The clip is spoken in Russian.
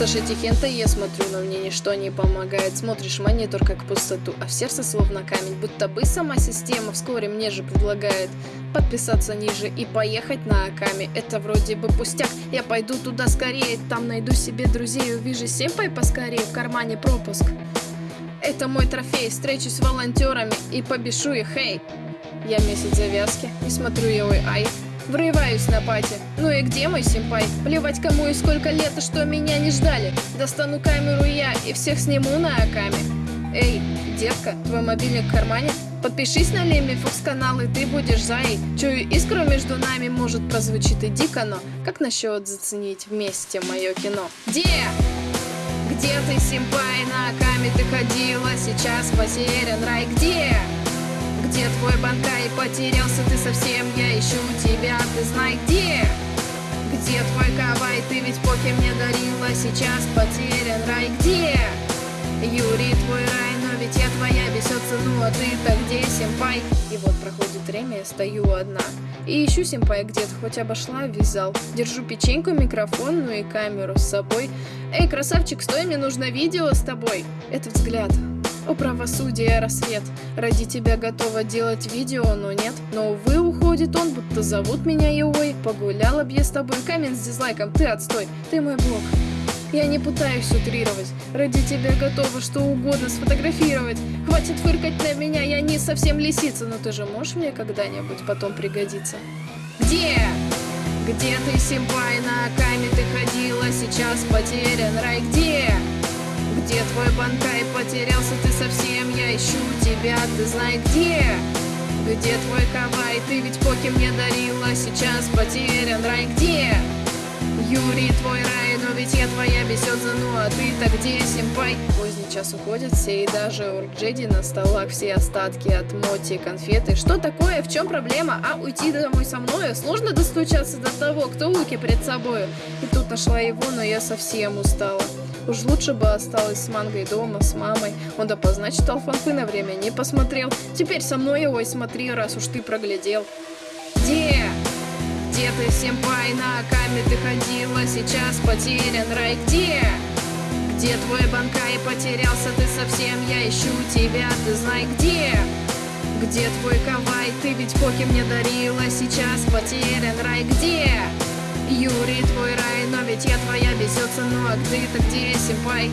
Саша Тихента, я смотрю, но мне ничто не помогает. Смотришь монитор как пустоту, а в сердце словно камень. Будто бы сама система вскоре мне же предлагает Подписаться ниже и поехать на Аками Это вроде бы пустяк, я пойду туда скорее Там найду себе друзей, увижу семпай поскорее В кармане пропуск. Это мой трофей, встречусь с волонтерами И побешу их, эй! Я месяц завязки, не смотрю я, ой, ай Врываюсь на пати. Ну и где мой симпай? Плевать кому и сколько лет, и что меня не ждали. Достану камеру я и всех сниму на Акаме. Эй, детка, твой мобильник в кармане? Подпишись на Лемби Фокс канал, и ты будешь зай. Чую искру между нами, может прозвучит и дико, но как насчет заценить вместе мое кино? Где? Где ты, симпай, на Акаме ты ходила? Сейчас потерян рай, где? Где твой банкай? Потерялся? Ты совсем, я ищу тебя, ты знай где? Где твой кавай? Ты ведь поки мне дарила, сейчас потерян рай. Где? Юрий, твой рай, но ведь я твоя бесется, ну а ты-то где, симпай? И вот проходит время, я стою одна. И ищу симпай где-то, хоть обошла вязал Держу печеньку, микрофон, ну и камеру с собой. Эй, красавчик, стой, мне нужно видео с тобой. Это взгляд, о правосудие рассвет. Ради тебя готова делать видео, но нет. Но увы, уходит он, будто зовут меня Йой Погуляла б я с тобой, камень с дизлайком, ты отстой Ты мой бог я не пытаюсь утрировать. Ради тебя готова что угодно сфотографировать. Хватит фыркать на меня, я не совсем лисица. Но ты же можешь мне когда-нибудь потом пригодиться? Где? Где ты, симпай, на Акаме ты ходила? Сейчас потерян рай, где? Твой банкай? Потерялся ты совсем, я ищу тебя, ты знай где? Где твой кавай? Ты ведь поки мне дарила, сейчас потерян рай, где? Юрий, твой рай, но ведь я твоя бесёдза, ну а ты-то где, симпай? Поздний час уходит все, и даже у Джеди на столах все остатки от моти, конфеты. Что такое, в чем проблема? А уйти домой со мною? Сложно достучаться до того, кто луки перед собою. И тут нашла его, но я совсем устала. Уж лучше бы осталась с мангой дома, с мамой. Он допоздна читал фанфы на время, не посмотрел. Теперь со мной его и смотри, раз уж ты проглядел. Где? Где ты, семпай, на Акаме ты ходила? Сейчас потерян рай, где? Где твой банкай? Потерялся ты совсем, я ищу тебя, ты знай где? Где твой кавай? Ты ведь поки мне дарила, сейчас потерян рай, где? Юрий, твой ведь я твоя бесится, ну а ты-то где, симпай?